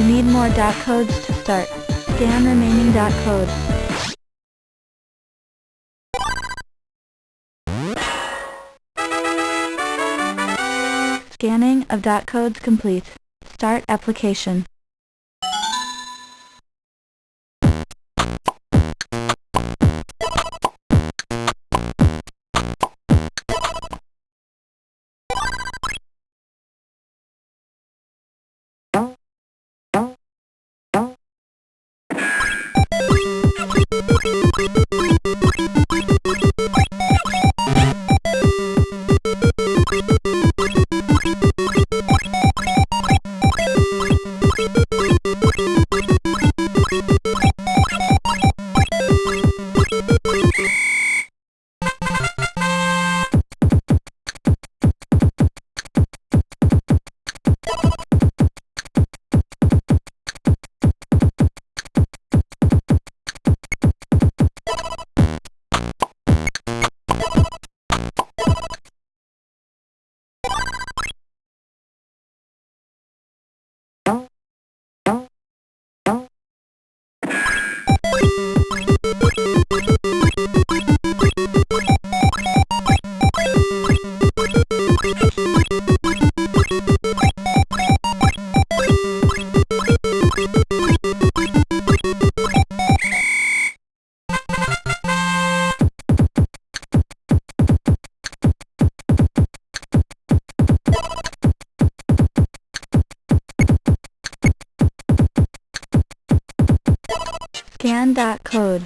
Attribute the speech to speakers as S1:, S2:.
S1: Nine more dot codes to start. Scan remaining dot codes. Scanning of dot codes complete. Start application. Bye. Scan dot code.